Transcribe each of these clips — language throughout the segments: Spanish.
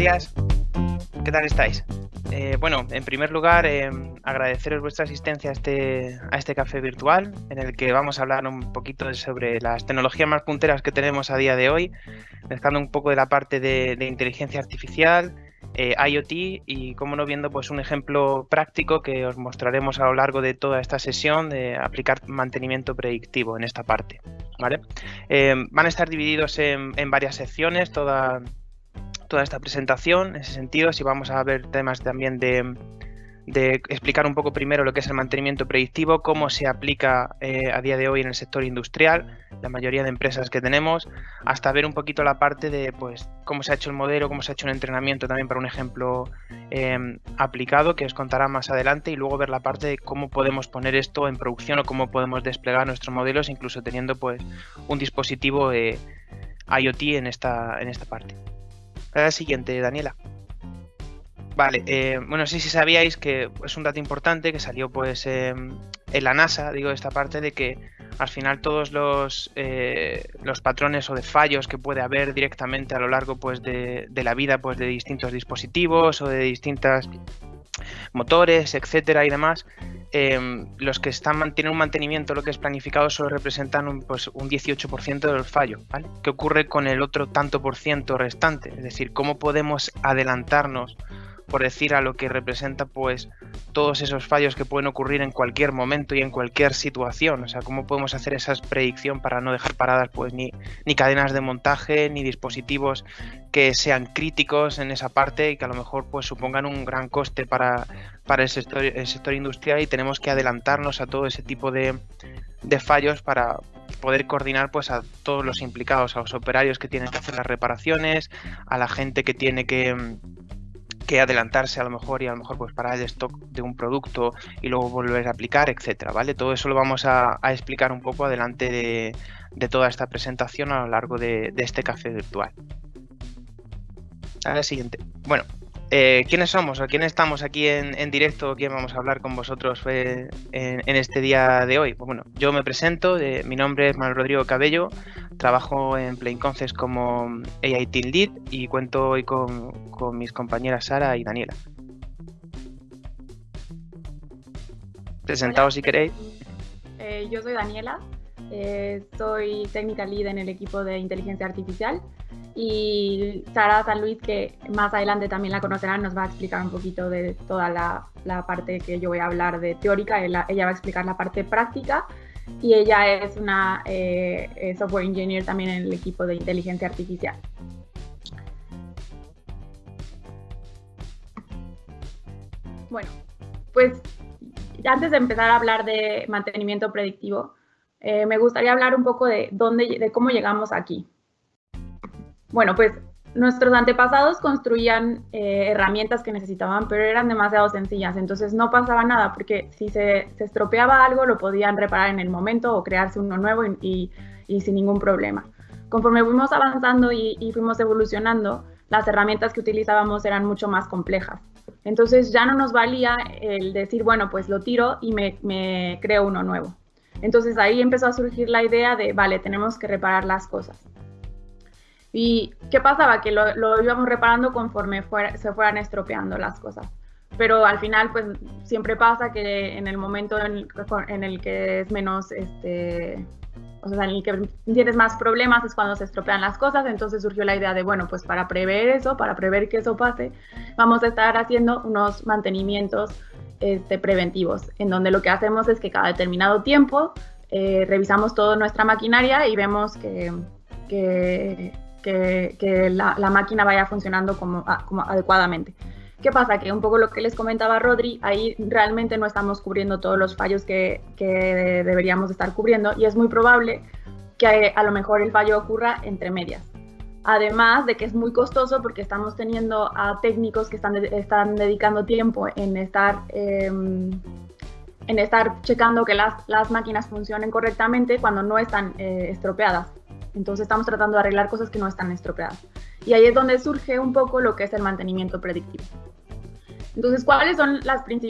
días. ¿Qué tal estáis? Eh, bueno, en primer lugar, eh, agradeceros vuestra asistencia a este, a este café virtual, en el que vamos a hablar un poquito sobre las tecnologías más punteras que tenemos a día de hoy, mezclando un poco de la parte de, inteligencia artificial, eh, IoT y, como no, viendo pues un ejemplo práctico que os mostraremos a lo largo de toda esta sesión de aplicar mantenimiento predictivo en esta parte. ¿vale? van a estar divididos en, en varias secciones, toda, toda esta presentación en ese sentido, si vamos a ver temas también de, explicar un poco primero lo que es el mantenimiento predictivo, cómo se aplica eh, a día de hoy en el sector industrial, la mayoría de empresas que tenemos, hasta ver un poquito la parte de pues cómo se ha hecho el modelo, cómo se ha hecho un entrenamiento también para un ejemplo em, aplicado que os contará más adelante y luego ver la parte de cómo podemos poner esto en producción o cómo podemos desplegar nuestros modelos, incluso teniendo pues un dispositivo IoT en esta, en esta parte. La siguiente, Daniela. Vale, eh, bueno, sí, sí sabíais que es un dato importante que salió pues em, en la NASA, digo, esta parte de que al final todos los, eh, los patrones o de fallos que puede haber directamente a lo largo pues de, de la vida pues de distintos dispositivos o de distintas motores, etcétera y demás, Em, los que están tienen un mantenimiento lo que es planificado solo representan un, pues, un 18% del fallo. ¿Qué ocurre con el otro tanto por ciento restante? Es decir, ¿cómo podemos adelantarnos por decir a lo que representa pues todos esos fallos que pueden ocurrir en cualquier momento y en cualquier situación. O sea, cómo podemos hacer esa predicción para no dejar paradas pues ni, ni cadenas de montaje, ni dispositivos que sean críticos en esa parte y que a lo mejor pues supongan un gran coste para, para el, sector, el sector industrial y tenemos que adelantarnos a todo ese tipo de, de fallos para poder coordinar pues a todos los implicados, a los operarios que tienen que hacer las reparaciones, a la gente que tiene que que adelantarse a lo mejor y a lo mejor pues parar el stock de un producto y luego volver a aplicar, etcétera, ¿vale? Todo eso lo vamos a, explicar un poco adelante de, toda esta presentación a lo largo de, de este café virtual. A la siguiente. Bueno, eh, ¿Quiénes somos o quién estamos aquí en, directo? ¿Quién vamos a hablar con vosotros en, este día de hoy? Pues bueno, yo me presento, mi nombre es Manuel Rodrigo Cabello, trabajo en Plain Concepts como AI Team Lead y cuento hoy con, mis compañeras Sara y Daniela. Presentaos si queréis. Eh, yo soy Daniela, eh, soy técnica lead en el equipo de inteligencia artificial y Sara San Luis, que más adelante también la conocerán, nos va a explicar un poquito de toda la, parte que yo voy a hablar de teórica, ella, va a explicar la parte práctica y ella es una eh, software engineer también en el equipo de inteligencia artificial. Bueno, pues antes de empezar a hablar de mantenimiento predictivo, eh, me gustaría hablar un poco de, dónde, de cómo llegamos aquí. Bueno, pues nuestros antepasados construían eh, herramientas que necesitaban, pero eran demasiado sencillas, entonces no pasaba nada, porque si se, estropeaba algo lo podían reparar en el momento o crearse uno nuevo y, sin ningún problema. Conforme fuimos avanzando y, fuimos evolucionando, las herramientas que utilizábamos eran mucho más complejas. Entonces ya no nos valía el decir, bueno, pues lo tiro y me, me creo uno nuevo. Entonces ahí empezó a surgir la idea de, vale, tenemos que reparar las cosas. ¿Y qué pasaba? Que lo, íbamos reparando conforme se fueran estropeando las cosas. Pero al final, pues siempre pasa que en el momento en, el que es menos, este, o sea, en el que tienes más problemas es cuando se estropean las cosas. Entonces surgió la idea de, bueno, pues para prever eso, para prever que eso pase, vamos a estar haciendo unos mantenimientos este, preventivos, en donde lo que hacemos es que cada determinado tiempo eh, revisamos toda nuestra maquinaria y vemos que, que que, la, máquina vaya funcionando ah, como, adecuadamente. ¿Qué pasa? Que un poco lo que les comentaba Rodri, ahí realmente no estamos cubriendo todos los fallos que, deberíamos estar cubriendo y es muy probable que a lo mejor el fallo ocurra entre medias. Además de que es muy costoso porque estamos teniendo a técnicos que están, dedicando tiempo en estar, em, en estar checando que las, las, máquinas funcionen correctamente cuando no están eh, estropeadas. Entonces estamos tratando de arreglar cosas que no están estropeadas. Y ahí es donde surge un poco lo que es el mantenimiento predictivo. Entonces, ¿cuáles son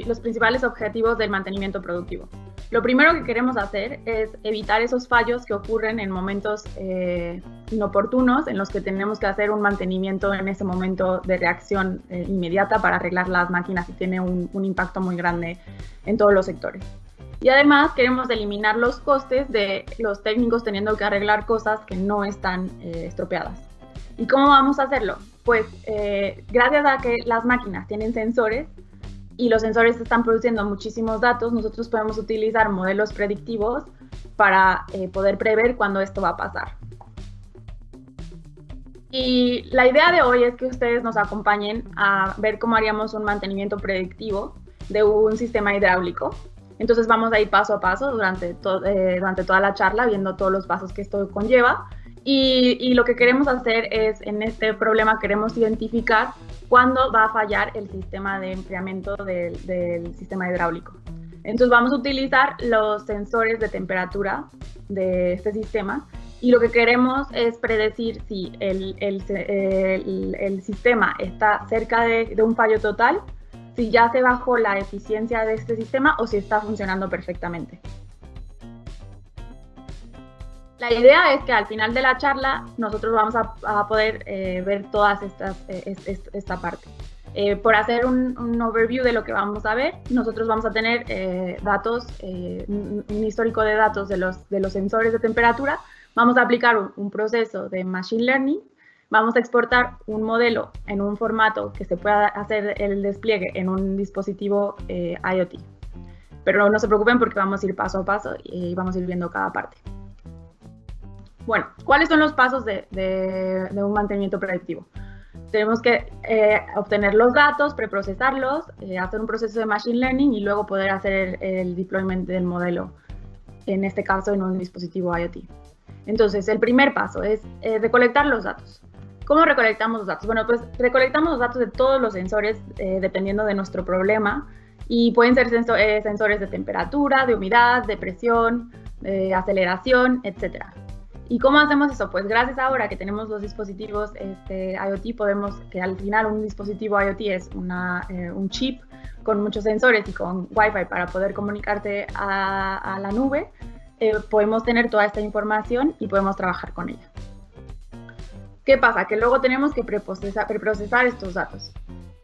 los principales objetivos del mantenimiento productivo? Lo primero que queremos hacer es evitar esos fallos que ocurren en momentos eh, inoportunos en los que tenemos que hacer un mantenimiento en ese momento de reacción eh, inmediata para arreglar las máquinas y tiene un, impacto muy grande en todos los sectores. Y además queremos eliminar los costes de los técnicos teniendo que arreglar cosas que no están eh, estropeadas. ¿Y cómo vamos a hacerlo? Pues gracias a que las máquinas tienen sensores, y los sensores están produciendo muchísimos datos, nosotros podemos utilizar modelos predictivos para eh, poder prever cuándo esto va a pasar. Y la idea de hoy es que ustedes nos acompañen a ver cómo haríamos un mantenimiento predictivo de un sistema hidráulico. Entonces vamos a ir paso a paso durante, eh, durante toda la charla, viendo todos los pasos que esto conlleva. Y, lo que queremos hacer es, en este problema, queremos identificar cuándo va a fallar el sistema de enfriamiento del, sistema hidráulico. Entonces vamos a utilizar los sensores de temperatura de este sistema y lo que queremos es predecir si el, el, sistema está cerca de, de, un fallo total, si ya se bajó la eficiencia de este sistema o si está funcionando perfectamente. La idea es que al final de la charla nosotros vamos a, poder eh, ver todas estas, eh, esta parte. Eh, por hacer un, overview de lo que vamos a ver, nosotros vamos a tener datos, un, histórico de datos de los, de los sensores de temperatura, vamos a aplicar un, proceso de Machine Learning, vamos a exportar un modelo en un formato que se pueda hacer el despliegue en un dispositivo IoT. Pero no se preocupen porque vamos a ir paso a paso y vamos a ir viendo cada parte. Bueno, ¿cuáles son los pasos de, un mantenimiento predictivo? Tenemos que eh, obtener los datos, preprocesarlos, eh, hacer un proceso de machine learning y luego poder hacer el, deployment del modelo, en este caso en un dispositivo IoT. Entonces, el primer paso es eh, recolectar los datos. ¿Cómo recolectamos los datos? Bueno, pues recolectamos los datos de todos los sensores dependiendo de nuestro problema y pueden ser sensores de temperatura, de humedad, de presión, de aceleración, etcétera. ¿Y cómo hacemos eso? Pues gracias ahora que tenemos los dispositivos este, IoT, podemos, que al final un dispositivo IoT es una, eh, un chip con muchos sensores y con Wi-Fi para poder comunicarte a, la nube, eh, podemos tener toda esta información y podemos trabajar con ella. ¿Qué pasa? Que luego tenemos que preprocesar, preprocesar estos datos.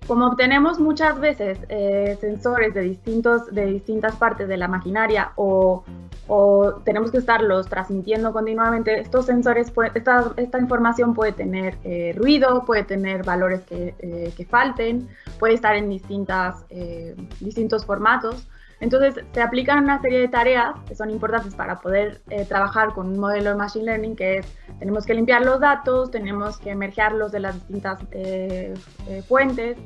Como obtenemos muchas veces eh, sensores de, distintos, de distintas partes de la maquinaria o o tenemos que estarlos transmitiendo continuamente, estos sensores, esta, esta, información puede tener eh, ruido, puede tener valores que, eh, que, falten, puede estar en distintas, eh, distintos formatos. Entonces, se aplican una serie de tareas que son importantes para poder trabajar con un modelo de Machine Learning, que es, tenemos que limpiar los datos, tenemos que emergerlos de las distintas fuentes,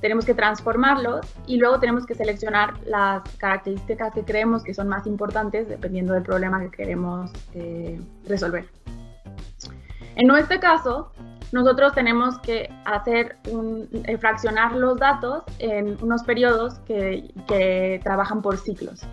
tenemos que transformarlos y luego tenemos que seleccionar las características que creemos que son más importantes dependiendo del problema que queremos eh, resolver. En nuestro caso, nosotros tenemos que hacer un, eh, fraccionar los datos en unos periodos que, que trabajan por ciclos.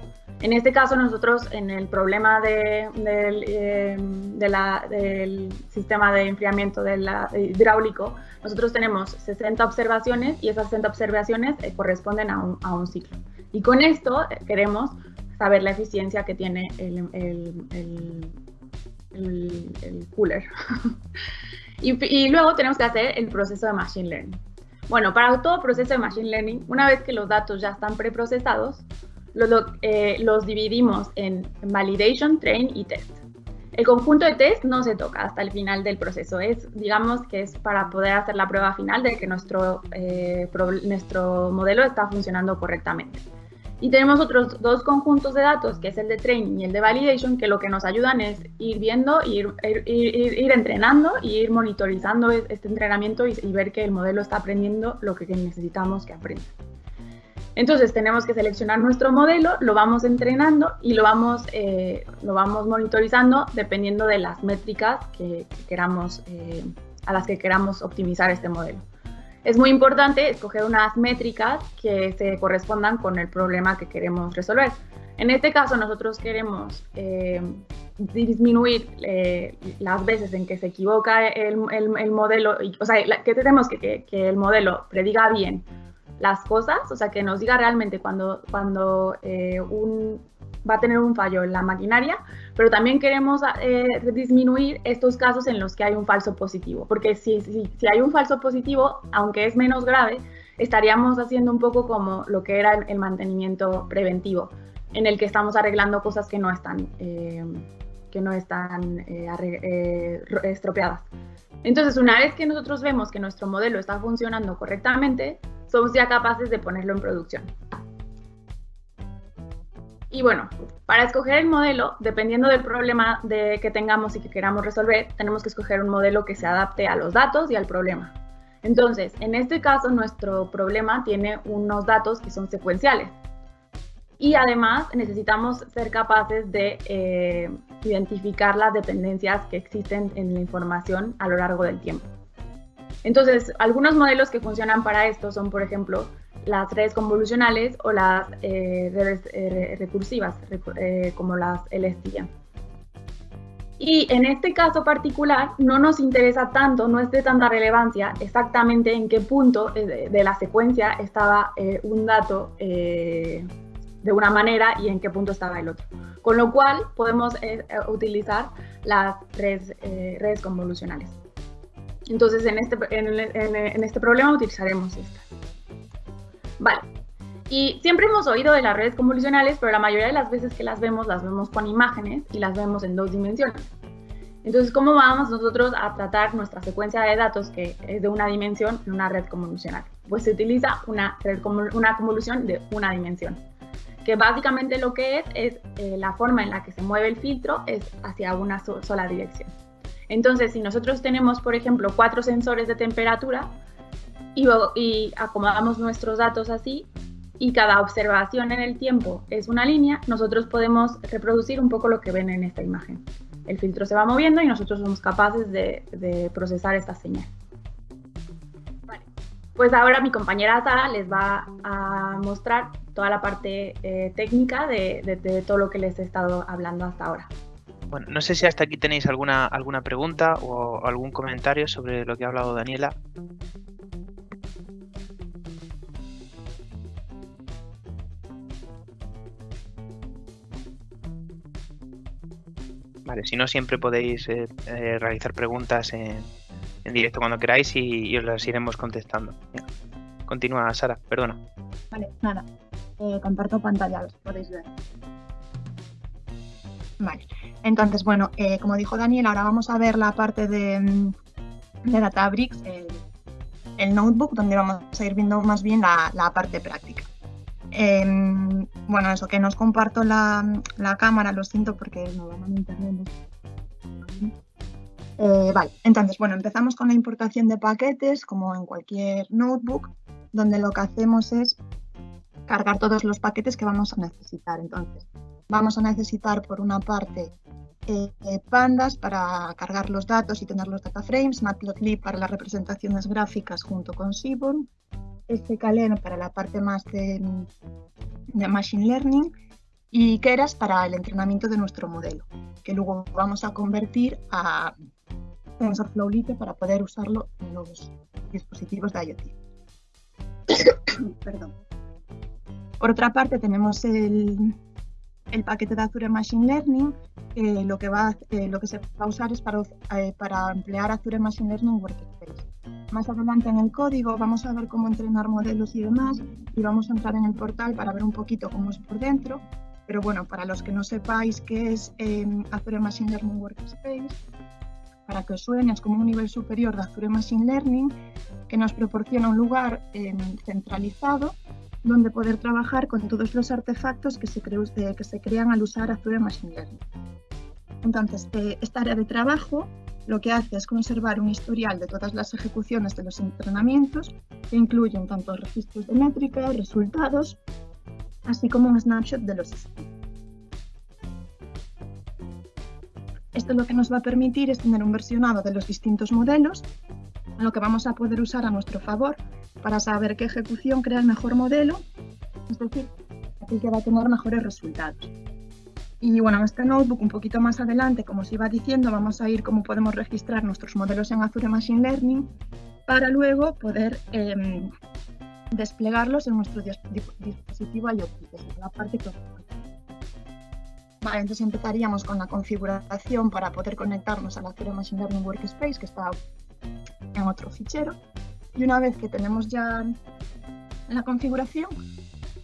En este caso, nosotros en el problema de, del, eh, del, sistema de enfriamiento del hidráulico, nosotros tenemos 60 observaciones y esas 60 observaciones eh, corresponden a un, a un, ciclo. Y con esto eh, queremos saber la eficiencia que tiene el, el, el cooler. y, luego tenemos que hacer el proceso de Machine Learning. Bueno, para todo proceso de Machine Learning, una vez que los datos ya están preprocesados, los, eh, los dividimos en validation, train y test. El conjunto de test no se toca hasta el final del proceso. Es, digamos, que es para poder hacer la prueba final de que nuestro, eh, nuestro modelo está funcionando correctamente. Y tenemos otros dos conjuntos de datos, que es el de training y el de validation, que lo que nos ayudan es ir viendo, ir, ir, ir, entrenando y ir monitorizando este entrenamiento y, y ver que el modelo está aprendiendo lo que necesitamos que aprenda. Entonces tenemos que seleccionar nuestro modelo, lo vamos entrenando y lo vamos, eh, lo vamos monitorizando dependiendo de las métricas que, queramos, eh, a las que queramos optimizar este modelo. Es muy importante escoger unas métricas que se correspondan con el problema que queremos resolver. En este caso nosotros queremos eh, disminuir las veces en que se equivoca el, modelo, o sea, que tenemos que, que el modelo prediga bien las cosas, o sea, que nos diga realmente cuando, cuando eh, un, va a tener un fallo en la maquinaria, pero también queremos eh, disminuir estos casos en los que hay un falso positivo, porque si, si, si, hay un falso positivo, aunque es menos grave, estaríamos haciendo un poco como lo que era el, mantenimiento preventivo, en el que estamos arreglando cosas que no están, eh, que no están eh, estropeadas. Entonces, una vez que nosotros vemos que nuestro modelo está funcionando correctamente, somos ya capaces de ponerlo en producción. Y bueno, para escoger el modelo, dependiendo del problema de, que tengamos y que queramos resolver, tenemos que escoger un modelo que se adapte a los datos y al problema. Entonces, en este caso, nuestro problema tiene unos datos que son secuenciales. Y además necesitamos ser capaces de eh, identificar las dependencias que existen en la información a lo largo del tiempo. Entonces, algunos modelos que funcionan para esto son, por ejemplo, las redes convolucionales o las eh, redes eh, recursivas, eh, como las LSTM. Y en este caso particular no nos interesa tanto, no es de tanta relevancia exactamente en qué punto de, la secuencia estaba un dato de una manera y en qué punto estaba el otro. Con lo cual podemos utilizar las redes, convolucionales. Entonces en este, en este problema utilizaremos esta. Vale. Y siempre hemos oído de las redes convolucionales, pero la mayoría de las veces que las vemos, las vemos con imágenes y las vemos en dos dimensiones. Entonces, ¿cómo vamos nosotros a tratar nuestra secuencia de datos que es de una dimensión en una red convolucional? Pues se utiliza una, una convolución de una dimensión, que básicamente lo que es es eh, la forma en la que se mueve el filtro es hacia una sola dirección. Entonces, si nosotros tenemos, por ejemplo, cuatro sensores de temperatura, y, acomodamos nuestros datos así y cada observación en el tiempo es una línea, nosotros podemos reproducir un poco lo que ven en esta imagen. El filtro se va moviendo y nosotros somos capaces de, procesar esta señal. Pues ahora mi compañera Sara les va a mostrar toda la parte eh, técnica de, de, todo lo que les he estado hablando hasta ahora. Bueno, no sé si hasta aquí tenéis alguna, alguna pregunta o algún comentario sobre lo que ha hablado Daniela. Si no, siempre podéis eh, eh, realizar preguntas en, directo cuando queráis y, os las iremos contestando. Continúa, Sara, perdona. Vale, nada. Eh, comparto pantalla, los podéis ver. Vale, entonces, bueno, como dijo Daniel, ahora vamos a ver la parte de, mm, de Databricks, el, el, notebook, donde vamos a ir viendo más bien la, la parte práctica. Em, bueno, eso, que nos comparto la, cámara, lo siento porque no van a internet. Eh, vale, entonces, bueno, empezamos con la importación de paquetes, como en cualquier notebook, donde lo que hacemos es cargar todos los paquetes que vamos a necesitar. Entonces, vamos a necesitar por una parte eh, pandas para cargar los datos y tener los data frames, matplotlib para las representaciones gráficas junto con Seaborn, este para la parte más de, Machine Learning y Keras para el entrenamiento de nuestro modelo, que luego vamos a convertir a TensorFlow Lite para poder usarlo en los dispositivos de IoT. Perdón. Por otra parte, tenemos el, el paquete de Azure Machine Learning, que lo que, va, eh, lo que se va a usar es para, eh, para emplear Azure Machine Learning Workspace. Más adelante en el código vamos a ver cómo entrenar modelos y demás y vamos a entrar en el portal para ver un poquito cómo es por dentro. Pero bueno, para los que no sepáis qué es eh, Azure Machine Learning Workspace, para que os suene, es como un nivel superior de Azure Machine Learning que nos proporciona un lugar em, centralizado donde poder trabajar con todos los artefactos que se, eh, crean al usar Azure Machine Learning. Entonces, eh, esta área de trabajo lo que hace es conservar un historial de todas las ejecuciones de los entrenamientos, que incluyen tanto registros de métricas, resultados, así como un snapshot de los sistemas. Esto lo que nos va a permitir es tener un versionado de los distintos modelos, lo que vamos a poder usar a nuestro favor para saber qué ejecución crea el mejor modelo, es decir, aquel que va a tener mejores resultados. Y bueno, en este notebook un poquito más adelante, como os iba diciendo, vamos a ir cómo podemos registrar nuestros modelos en Azure Machine Learning para luego poder em, desplegarlos en nuestro dispositivo IoT, que es la parte que Vale, entonces empezaríamos con la configuración para poder conectarnos a la Azure Machine Learning Workspace, que está en otro fichero. Y una vez que tenemos ya la configuración,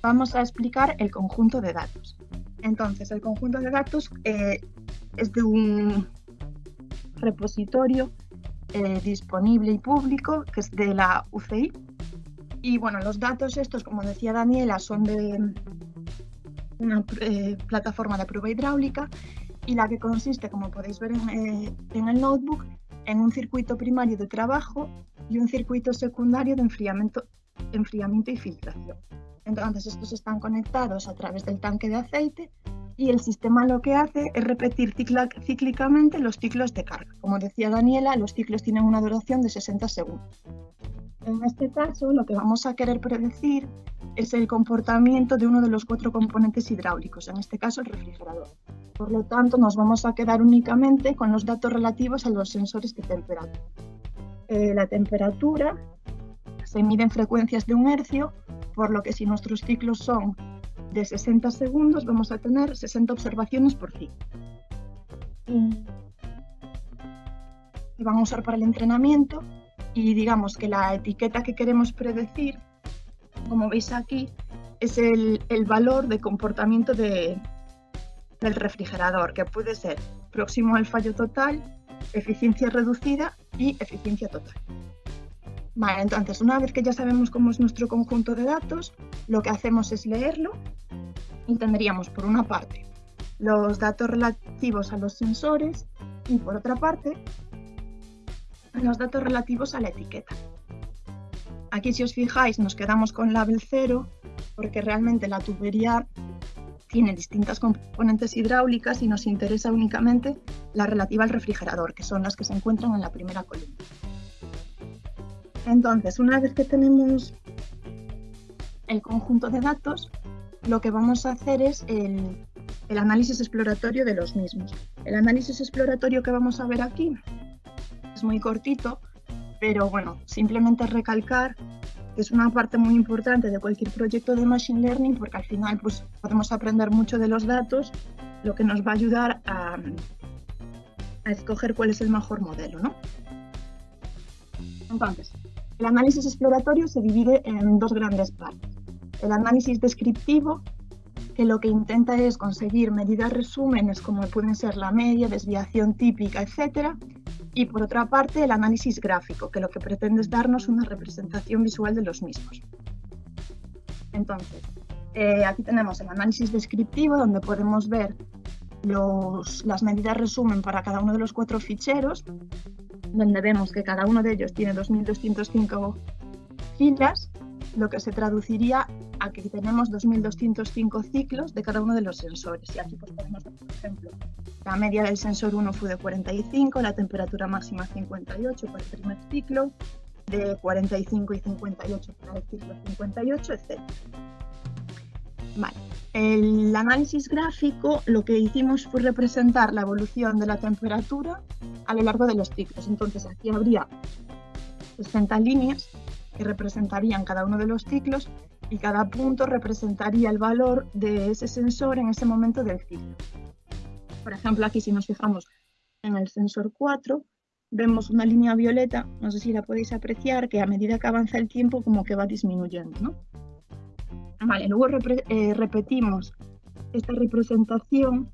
vamos a explicar el conjunto de datos. Entonces, el conjunto de datos eh, es de un repositorio eh, disponible y público, que es de la UCI. Y bueno, los datos estos, como decía Daniela, son de una eh, plataforma de prueba hidráulica y la que consiste, como podéis ver en, en el notebook, en un circuito primario de trabajo y un circuito secundario de enfriamiento, enfriamiento y filtración. Entonces estos están conectados a través del tanque de aceite y el sistema lo que hace es repetir cíclicamente los ciclos de carga. Como decía Daniela, los ciclos tienen una duración de 60 segundos. En este caso, lo que vamos a querer predecir es el comportamiento de uno de los cuatro componentes hidráulicos, en este caso el refrigerador. Por lo tanto, nos vamos a quedar únicamente con los datos relativos a los sensores de temperatura. Eh, la temperatura se mide en frecuencias de un hercio, por lo que si nuestros ciclos son de 60 segundos, vamos a tener 60 observaciones por ciclo. Y van a usar para el entrenamiento y digamos que la etiqueta que queremos predecir, como veis aquí, es el, el valor de comportamiento de, del refrigerador, que puede ser próximo al fallo total, eficiencia reducida y eficiencia total. Vale, entonces una vez que ya sabemos cómo es nuestro conjunto de datos, lo que hacemos es leerlo y tendríamos por una parte los datos relativos a los sensores y por otra parte los datos relativos a la etiqueta. Aquí si os fijáis nos quedamos con label 0 porque realmente la tubería tiene distintas componentes hidráulicas y nos interesa únicamente la relativa al refrigerador, que son las que se encuentran en la primera columna. Entonces, una vez que tenemos el conjunto de datos, lo que vamos a hacer es el, análisis exploratorio de los mismos. El análisis exploratorio que vamos a ver aquí es muy cortito, pero bueno, simplemente recalcar que es una parte muy importante de cualquier proyecto de Machine Learning porque al final pues, podemos aprender mucho de los datos, lo que nos va a ayudar a, a escoger cuál es el mejor modelo. ¿no? Entonces, el análisis exploratorio se divide en dos grandes partes. El análisis descriptivo, que lo que intenta es conseguir medidas resúmenes como pueden ser la media, desviación típica, etc. Y por otra parte, el análisis gráfico, que lo que pretende es darnos una representación visual de los mismos. Entonces, eh, aquí tenemos el análisis descriptivo, donde podemos ver las medidas resumen para cada uno de los cuatro ficheros, donde vemos que cada uno de ellos tiene 2.205 filas, lo que se traduciría a que tenemos 2.205 ciclos de cada uno de los sensores. Y aquí pues, podemos ver, por ejemplo, la media del sensor 1 fue de 45, la temperatura máxima 58 para el primer ciclo, de 45 y 58 para el ciclo 58, etc. Vale. El análisis gráfico lo que hicimos fue representar la evolución de la temperatura a lo largo de los ciclos. Entonces aquí habría 60 líneas que representarían cada uno de los ciclos y cada punto representaría el valor de ese sensor en ese momento del ciclo. Por ejemplo, aquí si nos fijamos en el sensor 4, vemos una línea violeta, no sé si la podéis apreciar, que a medida que avanza el tiempo como que va disminuyendo. ¿no? Vale, luego eh, repetimos esta representación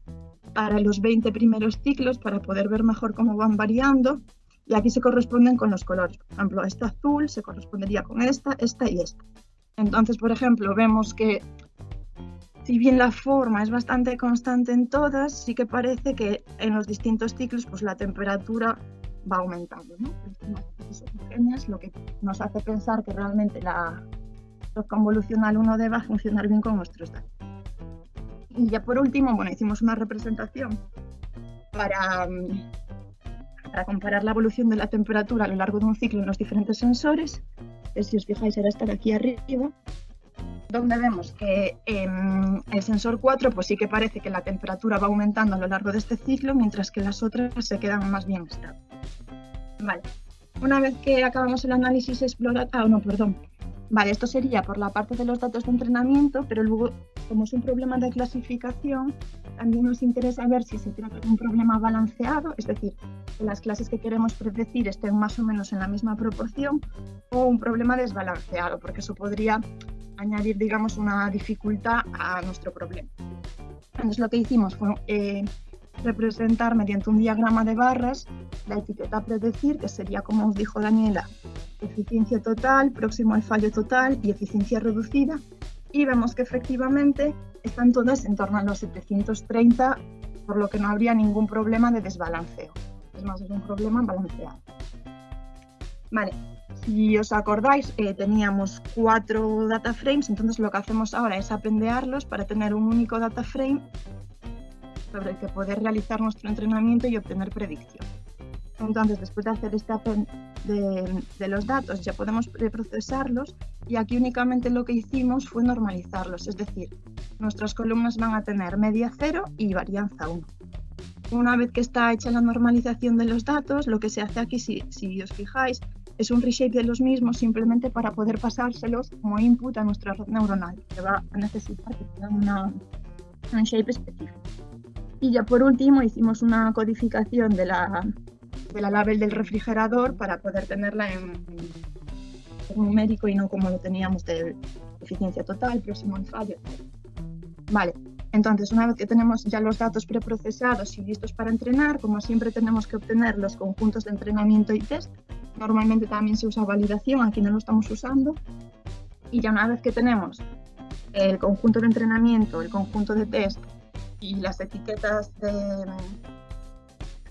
para los 20 primeros ciclos para poder ver mejor cómo van variando y aquí se corresponden con los colores. Por ejemplo, esta azul se correspondería con esta, esta y esta. Entonces, por ejemplo, vemos que si bien la forma es bastante constante en todas, sí que parece que en los distintos ciclos pues la temperatura va aumentando. ¿no? lo que nos hace pensar que realmente la, convolucional 1D va a funcionar bien con nuestros datos. Y ya por último, bueno, hicimos una representación para, para comparar la evolución de la temperatura a lo largo de un ciclo en los diferentes sensores. Si os fijáis, era estar aquí arriba, donde vemos que en el sensor 4 pues sí que parece que la temperatura va aumentando a lo largo de este ciclo, mientras que las otras se quedan más bien estables. Vale. Una vez que acabamos el análisis exploratorio, ah, no, perdón, Vale, esto sería por la parte de los datos de entrenamiento, pero luego como es un problema de clasificación, también nos interesa ver si se trata de un problema balanceado, es decir, que las clases que queremos predecir estén más o menos en la misma proporción, o un problema desbalanceado, porque eso podría añadir, digamos, una dificultad a nuestro problema. Entonces lo que hicimos fue eh, representar mediante un diagrama de barras la etiqueta predecir, que sería, como os dijo Daniela, eficiencia total, próximo al fallo total y eficiencia reducida. Y vemos que efectivamente están todas en torno a los 730, por lo que no habría ningún problema de desbalanceo. Es más, es un problema balanceado. Vale, si os acordáis, eh, teníamos cuatro data frames, entonces lo que hacemos ahora es apendearlos para tener un único data frame sobre el que poder realizar nuestro entrenamiento y obtener predicción. Entonces, después de hacer este append de, los datos, ya podemos procesarlos y aquí únicamente lo que hicimos fue normalizarlos, es decir, nuestras columnas van a tener media 0 y varianza 1. Una vez que está hecha la normalización de los datos, lo que se hace aquí, si, si os fijáis, es un reshape de los mismos simplemente para poder pasárselos como input a nuestra red neuronal, que va a necesitar que tengan una, un shape específico. Y ya por último hicimos una codificación de la, de la label del refrigerador para poder tenerla en, en numérico y no como lo teníamos de eficiencia total, próximo al fallo. Vale, entonces una vez que tenemos ya los datos preprocesados y listos para entrenar, como siempre tenemos que obtener los conjuntos de entrenamiento y test. Normalmente también se usa validación, aquí no lo estamos usando. Y ya una vez que tenemos el conjunto de entrenamiento, el conjunto de test y las etiquetas de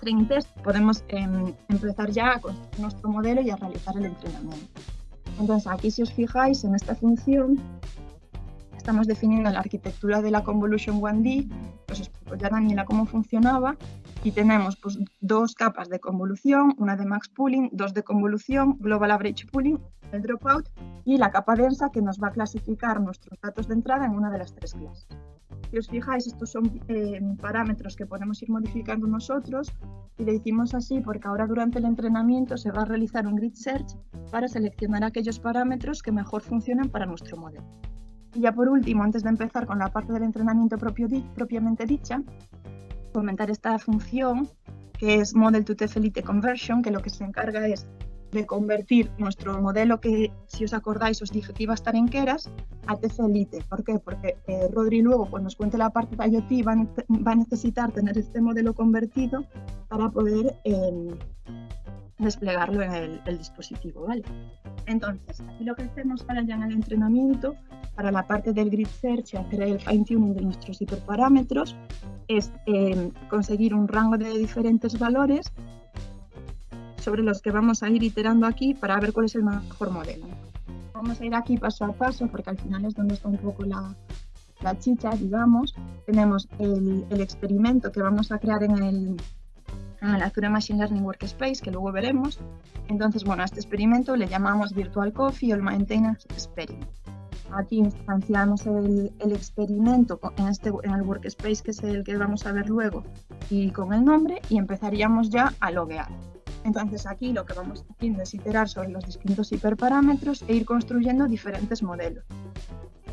training test, podemos em, empezar ya a construir nuestro modelo y a realizar el entrenamiento. Entonces aquí si os fijáis en esta función, estamos definiendo la arquitectura de la Convolution 1D, os explico ya Daniela cómo funcionaba, y tenemos pues, dos capas de convolución, una de max pooling, dos de convolución, global average pooling, el dropout, y la capa densa que nos va a clasificar nuestros datos de entrada en una de las tres clases. Si os fijáis, estos son eh, parámetros que podemos ir modificando nosotros y lo hicimos así porque ahora durante el entrenamiento se va a realizar un grid search para seleccionar aquellos parámetros que mejor funcionan para nuestro modelo. Y ya por último, antes de empezar con la parte del entrenamiento propiamente dicha, comentar esta función que es Model to TF Conversion, que lo que se encarga es de convertir nuestro modelo que, si os acordáis, os dije que iba a estar en a Elite. ¿Por qué? Porque eh, Rodri luego, cuando nos cuente la parte de IoT, va, a necesitar tener este modelo convertido para poder em, desplegarlo en el, dispositivo. ¿vale? Entonces, aquí lo que hacemos para ya en el entrenamiento, para la parte del grid search y hacer el fine tuning de nuestros hiperparámetros, es em, conseguir un rango de diferentes valores sobre los que vamos a ir iterando aquí para ver cuál es el mejor modelo. Vamos a ir aquí paso a paso porque al final es donde está un poco la, la chicha, digamos. Tenemos el, el, experimento que vamos a crear en el, en Azure Machine Learning Workspace, que luego veremos. Entonces, bueno, a este experimento le llamamos Virtual Coffee o el Maintenance Experiment. Aquí instanciamos el, experimento en, este, en el workspace, que es el que vamos a ver luego, y con el nombre, y empezaríamos ya a loguear. Entonces aquí lo que vamos haciendo es iterar sobre los distintos hiperparámetros e ir construyendo diferentes modelos.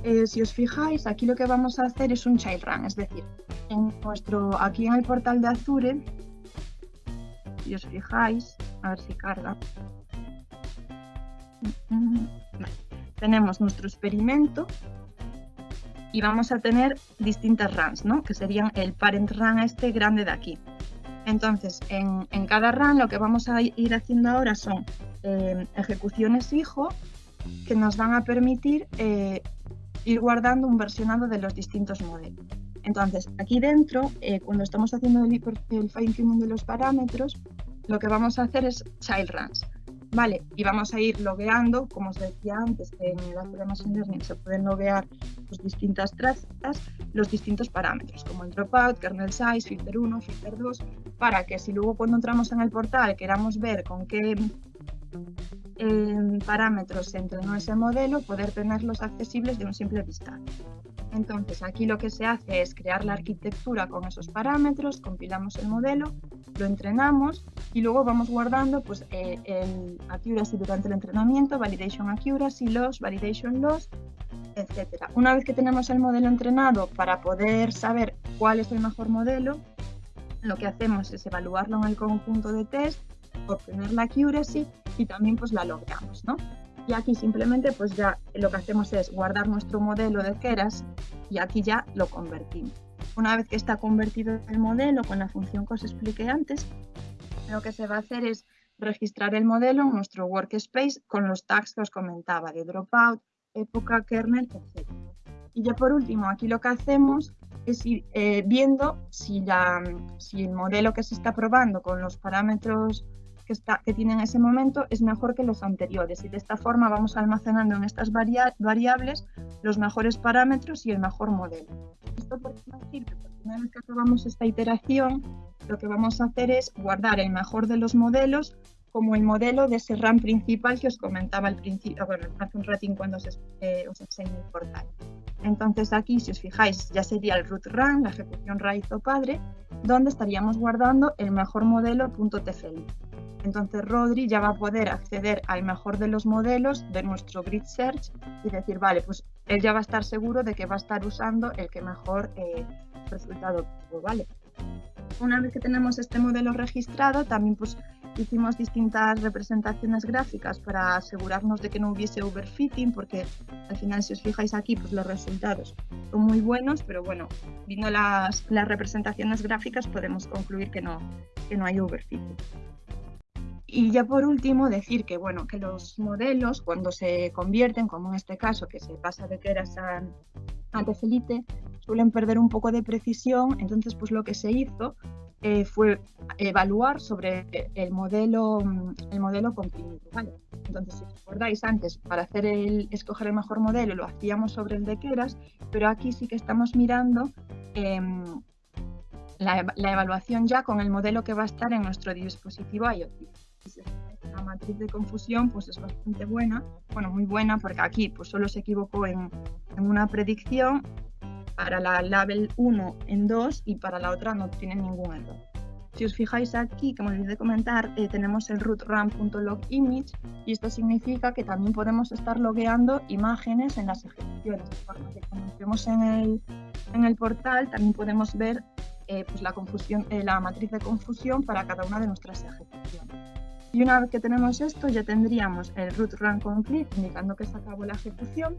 Eh, si os fijáis, aquí lo que vamos a hacer es un child run, es decir, en nuestro, aquí en el portal de Azure, si os fijáis, a ver si carga, tenemos nuestro experimento y vamos a tener distintas runs, ¿no? que serían el parent run este grande de aquí. Entonces, en, cada run lo que vamos a ir haciendo ahora son eh, ejecuciones hijo que nos van a permitir eh, ir guardando un versionado de los distintos modelos. Entonces, aquí dentro, eh, cuando estamos haciendo el, el fine tuning de los parámetros, lo que vamos a hacer es child runs. Vale, y vamos a ir logueando, como os decía antes, que en el Machine Learning se pueden loguear pues, distintas trazas, los distintos parámetros, como el dropout, kernel size, filter 1, filter 2, para que si luego cuando entramos en el portal queramos ver con qué eh, parámetros se entrenó ese modelo, poder tenerlos accesibles de un simple vistazo. Entonces aquí lo que se hace es crear la arquitectura con esos parámetros, compilamos el modelo, lo entrenamos y luego vamos guardando pues, eh, el accuracy durante el entrenamiento, validation accuracy, loss, validation loss etcétera. Una vez que tenemos el modelo entrenado para poder saber cuál es el mejor modelo, lo que hacemos es evaluarlo en el conjunto de test, obtener la accuracy y también pues la logramos, ¿no? Y aquí simplemente pues ya lo que hacemos es guardar nuestro modelo de Keras y aquí ya lo convertimos. Una vez que está convertido el modelo con la función que os expliqué antes, lo que se va a hacer es registrar el modelo en nuestro workspace con los tags que os comentaba de dropout, época, kernel, etc. Y ya por último, aquí lo que hacemos es ir eh, viendo si, la, si el modelo que se está probando con los parámetros que, está, que tiene en ese momento es mejor que los anteriores y de esta forma vamos almacenando en estas variables los mejores parámetros y el mejor modelo. Esto por decir que una vez que acabamos esta iteración, lo que vamos a hacer es guardar el mejor de los modelos como el modelo de ese RAM principal que os comentaba al principio, bueno, hace un ratín cuando os, eh, os enseño el portal. Entonces aquí, si os fijáis, ya sería el root RAM, la ejecución raíz o padre, donde estaríamos guardando el mejor modelo .tfl. Entonces Rodri ya va a poder acceder al mejor de los modelos de nuestro grid search y decir, vale, pues él ya va a estar seguro de que va a estar usando el que mejor eh, resultado tuvo, ¿vale? Una vez que tenemos este modelo registrado, también pues hicimos distintas representaciones gráficas para asegurarnos de que no hubiese overfitting, porque al final si os fijáis aquí, pues los resultados son muy buenos, pero bueno, viendo las, las representaciones gráficas podemos concluir que no, que no hay overfitting. Y ya por último decir que bueno, que los modelos cuando se convierten, como en este caso que se pasa de Keras a, a Tefelite, suelen perder un poco de precisión, entonces pues lo que se hizo eh, fue evaluar sobre el modelo, el modelo comprimido. Entonces, si recordáis antes, para hacer el, escoger el mejor modelo lo hacíamos sobre el de Keras, pero aquí sí que estamos mirando em, la, evaluación ya con el modelo que va a estar en nuestro dispositivo IoT la matriz de confusión pues es bastante buena, bueno, muy buena porque aquí pues solo se equivocó en, en una predicción, para la label 1 en 2 y para la otra no tiene ningún error. Si os fijáis aquí, como olvidé comentar, eh, tenemos el root ram.logimage y esto significa que también podemos estar logueando imágenes en las ejecuciones. Como vemos en el, en el portal, también podemos ver eh, pues la, confusión, eh, la matriz de confusión para cada una de nuestras ejecuciones. Y una vez que tenemos esto, ya tendríamos el root run complete, indicando que se acabó la ejecución,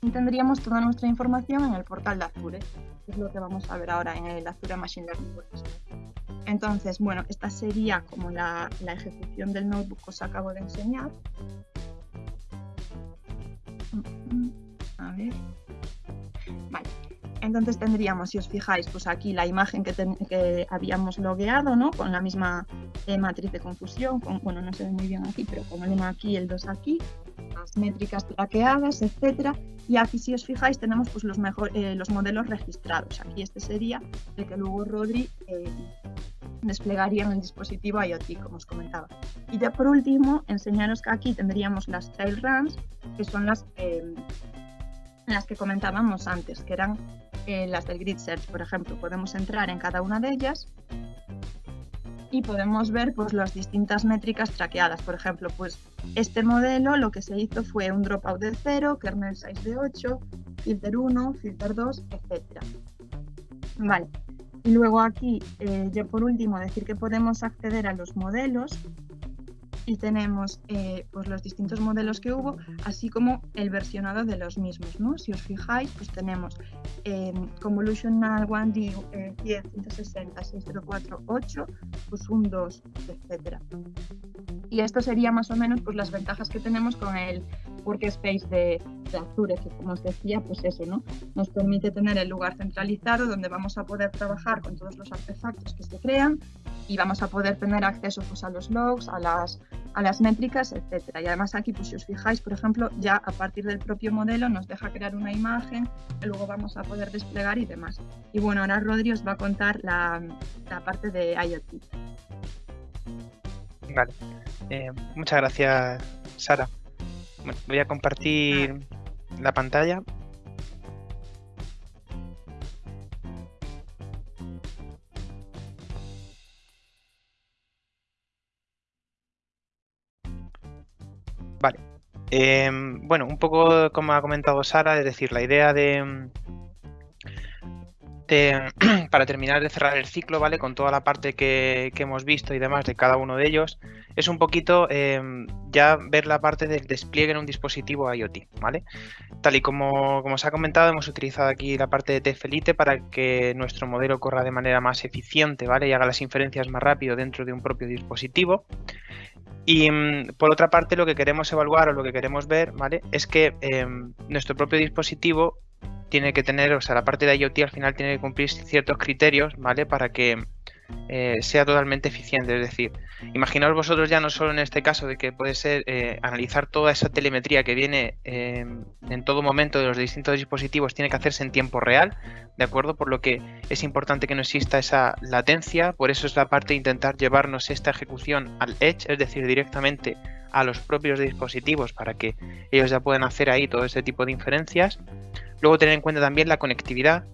y tendríamos toda nuestra información en el portal de Azure, que es lo que vamos a ver ahora en el Azure Machine Learning Entonces, bueno, esta sería como la, la ejecución del notebook que os acabo de enseñar. A ver. Entonces tendríamos, si os fijáis, pues aquí la imagen que, que habíamos logueado, ¿no? Con la misma eh, matriz de confusión, con, bueno, no se ve muy bien aquí, pero con el 1 aquí, el 2 aquí, las métricas traqueadas, etcétera. Y aquí, si os fijáis, tenemos pues, los, mejor, eh, los modelos registrados. Aquí este sería el que luego Rodri eh, desplegaría en el dispositivo IoT, como os comentaba. Y ya por último, enseñaros que aquí tendríamos las trail runs, que son las, las que comentábamos antes, que eran las del Grid Search, por ejemplo, podemos entrar en cada una de ellas y podemos ver pues, las distintas métricas traqueadas. Por ejemplo, pues este modelo lo que se hizo fue un dropout de 0, kernel size de 8, filter 1, filter 2, etc. Vale. Y luego aquí, eh, yo por último, decir que podemos acceder a los modelos y tenemos eh, pues los distintos modelos que hubo, así como el versionado de los mismos. ¿no? Si os fijáis, pues tenemos eh, Convolutional 1D eh, 10, 160, 604, 8, pues un 2, etc. Y esto sería más o menos pues, las ventajas que tenemos con el workspace de, de Azure, que como os decía, pues eso, ¿no? Nos permite tener el lugar centralizado donde vamos a poder trabajar con todos los artefactos que se crean y vamos a poder tener acceso pues, a los logs, a las, a las métricas, etcétera. Y además aquí, pues si os fijáis, por ejemplo, ya a partir del propio modelo nos deja crear una imagen que luego vamos a poder desplegar y demás. Y bueno, ahora Rodri os va a contar la, la parte de IoT. Vale, eh, muchas gracias Sara. Bueno, voy a compartir la pantalla Em, bueno, un poco como ha comentado Sara, es decir, la idea de, para terminar de cerrar el ciclo, ¿vale? Con toda la parte que, hemos visto y demás de cada uno de ellos, es un poquito em, ya ver la parte del despliegue en un dispositivo IoT, ¿vale? Tal y como, como se ha comentado, hemos utilizado aquí la parte de TFLite para que nuestro modelo corra de manera más eficiente, ¿vale? Y haga las inferencias más rápido dentro de un propio dispositivo. Y mm, por otra parte, lo que queremos evaluar o lo que queremos ver, ¿vale? Es que em, nuestro propio dispositivo tiene que tener, o sea, la parte de IoT al final tiene que cumplir ciertos criterios, ¿vale? Para que eh, sea totalmente eficiente. Es decir, imaginaos vosotros ya no solo en este caso de que puede ser eh, analizar toda esa telemetría que viene em, en todo momento de los distintos dispositivos, tiene que hacerse en tiempo real, ¿de acuerdo? Por lo que es importante que no exista esa latencia, por eso es la parte de intentar llevarnos esta ejecución al edge, es decir, directamente a los propios dispositivos para que ellos ya puedan hacer ahí todo ese tipo de inferencias. Luego tener en cuenta también la conectividad.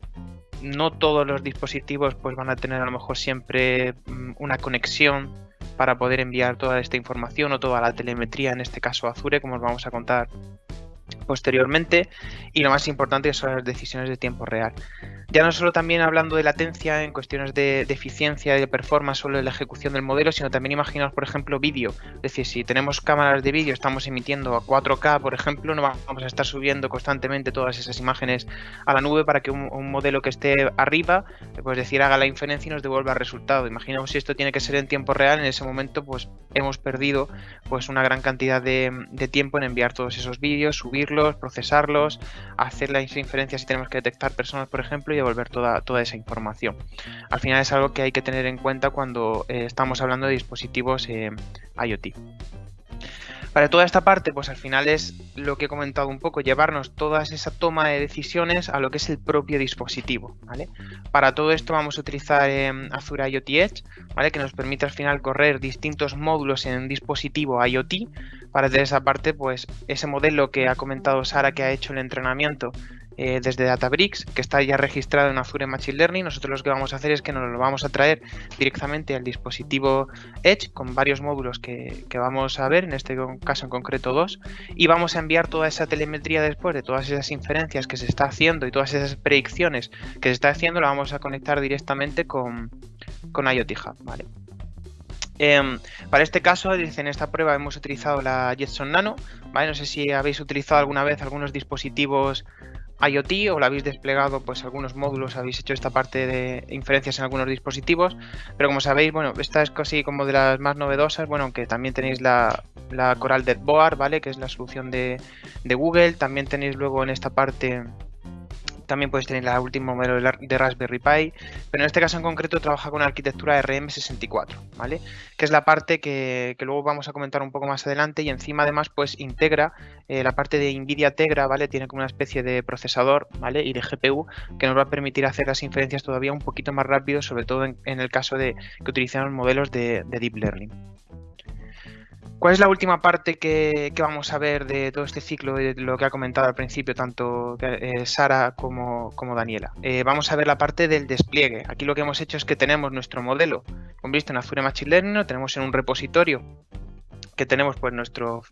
No todos los dispositivos pues van a tener a lo mejor siempre mm, una conexión para poder enviar toda esta información o toda la telemetría, en este caso Azure, como os vamos a contar posteriormente y lo más importante son las decisiones de tiempo real. Ya no solo también hablando de latencia en cuestiones de, eficiencia y de performance solo en la ejecución del modelo, sino también imaginaos, por ejemplo, vídeo. Es decir, si tenemos cámaras de vídeo, estamos emitiendo a 4K, por ejemplo, no vamos a estar subiendo constantemente todas esas imágenes a la nube para que un, modelo que esté arriba, pues decir, haga la inferencia y nos devuelva el resultado. Imaginamos si esto tiene que ser en tiempo real, en ese momento pues hemos perdido pues una gran cantidad de, tiempo en enviar todos esos vídeos, procesarlos, hacer las inferencias si tenemos que detectar personas, por ejemplo, y devolver toda, toda esa información. Al final es algo que hay que tener en cuenta cuando eh, estamos hablando de dispositivos eh, IoT. Para toda esta parte, pues al final es lo que he comentado un poco, llevarnos toda esa toma de decisiones a lo que es el propio dispositivo, ¿vale? Para todo esto vamos a utilizar em, Azure IoT Edge, ¿vale? Que nos permite al final correr distintos módulos en un dispositivo IoT. Para hacer esa parte, pues ese modelo que ha comentado Sara que ha hecho el entrenamiento eh, desde Databricks, que está ya registrado en Azure Machine Learning. Nosotros lo que vamos a hacer es que nos lo vamos a traer directamente al dispositivo Edge con varios módulos que, vamos a ver, en este caso en concreto dos, y vamos a enviar toda esa telemetría después de todas esas inferencias que se está haciendo y todas esas predicciones que se está haciendo, la vamos a conectar directamente con, con IoT Hub. ¿vale? Em, para este caso, en esta prueba hemos utilizado la Jetson Nano, ¿vale? No sé si habéis utilizado alguna vez algunos dispositivos IoT o la habéis desplegado, pues algunos módulos habéis hecho esta parte de inferencias en algunos dispositivos, pero como sabéis, bueno, esta es casi como de las más novedosas, bueno, aunque también tenéis la, la Coral Dead Board, ¿vale? Que es la solución de, de Google, también tenéis luego en esta parte también podéis tener la última modelo de Raspberry Pi, pero en este caso en concreto trabaja con arquitectura RM64, ¿vale? Que es la parte que, luego vamos a comentar un poco más adelante y encima además pues integra eh, la parte de NVIDIA Tegra, ¿vale? Tiene como una especie de procesador, ¿vale? Y de GPU que nos va a permitir hacer las inferencias todavía un poquito más rápido, sobre todo en, el caso de que utilicemos modelos de Deep Learning. ¿Cuál es la última parte que, vamos a ver de todo este ciclo, de lo que ha comentado al principio tanto eh, Sara como, Daniela? Eh, vamos a ver la parte del despliegue. Aquí lo que hemos hecho es que tenemos nuestro modelo con visto en Azure Machine Learning, lo tenemos en un repositorio que tenemos pues nuestro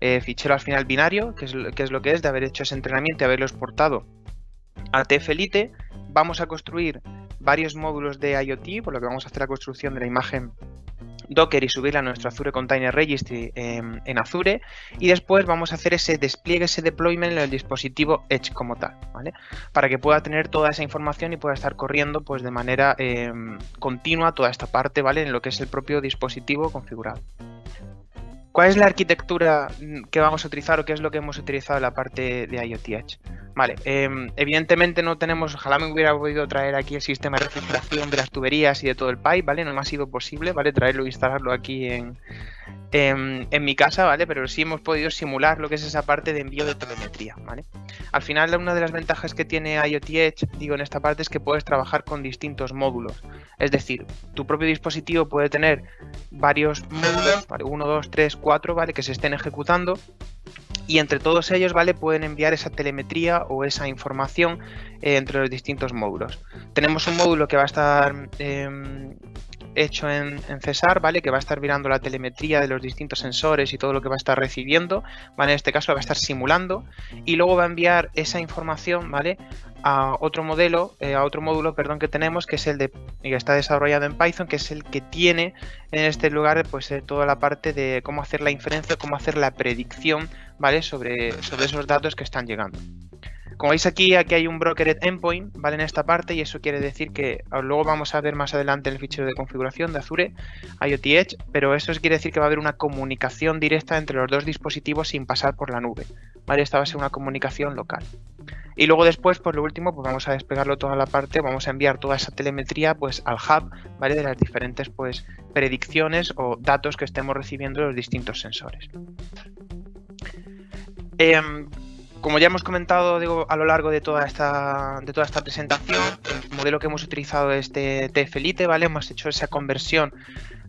eh, fichero al final binario, que es, que es lo que es de haber hecho ese entrenamiento y haberlo exportado a TFLite. Vamos a construir varios módulos de IoT, por lo que vamos a hacer la construcción de la imagen Docker y subirla a nuestro Azure Container Registry en, Azure y después vamos a hacer ese despliegue, ese deployment en el dispositivo Edge como tal, ¿vale? Para que pueda tener toda esa información y pueda estar corriendo pues de manera em, continua toda esta parte, ¿vale? En lo que es el propio dispositivo configurado. ¿Cuál es la arquitectura mm, que vamos a utilizar o qué es lo que hemos utilizado en la parte de IoT Edge? Vale, em, evidentemente no tenemos, ojalá me hubiera podido traer aquí el sistema de refrigeración de las tuberías y de todo el pipe, ¿vale? No me ha sido posible, ¿vale? Traerlo e instalarlo aquí en, en, mi casa, ¿vale? Pero sí hemos podido simular lo que es esa parte de envío de telemetría, ¿vale? Al final, una de las ventajas que tiene IoT Edge, digo, en esta parte es que puedes trabajar con distintos módulos. Es decir, tu propio dispositivo puede tener varios módulos, ¿vale? Uno, dos, tres, cuatro, ¿vale? Que se estén ejecutando y entre todos ellos, ¿vale? Pueden enviar esa telemetría o esa información eh, entre los distintos módulos. Tenemos un módulo que va a estar em, hecho en, Cesar, ¿vale? Que va a estar mirando la telemetría de los distintos sensores y todo lo que va a estar recibiendo, ¿vale? En este caso va a estar simulando y luego va a enviar esa información, ¿vale? A otro modelo, eh, a otro módulo, perdón, que tenemos, que es el de que está desarrollado en Python, que es el que tiene en este lugar, pues eh, toda la parte de cómo hacer la inferencia, cómo hacer la predicción, ¿vale? Sobre, sobre esos datos que están llegando. Como veis aquí, aquí hay un brokered endpoint, ¿vale? En esta parte y eso quiere decir que ah, luego vamos a ver más adelante el fichero de configuración de Azure IoT Edge, pero eso quiere decir que va a haber una comunicación directa entre los dos dispositivos sin pasar por la nube, ¿vale? Esta va a ser una comunicación local. Y luego después, por lo último, pues vamos a despegarlo toda la parte, vamos a enviar toda esa telemetría pues al hub, ¿vale? De las diferentes pues predicciones o datos que estemos recibiendo de los distintos sensores. Em, como ya hemos comentado a lo largo de toda esta de toda esta presentación, el modelo que hemos utilizado es de ¿vale? Hemos hecho esa conversión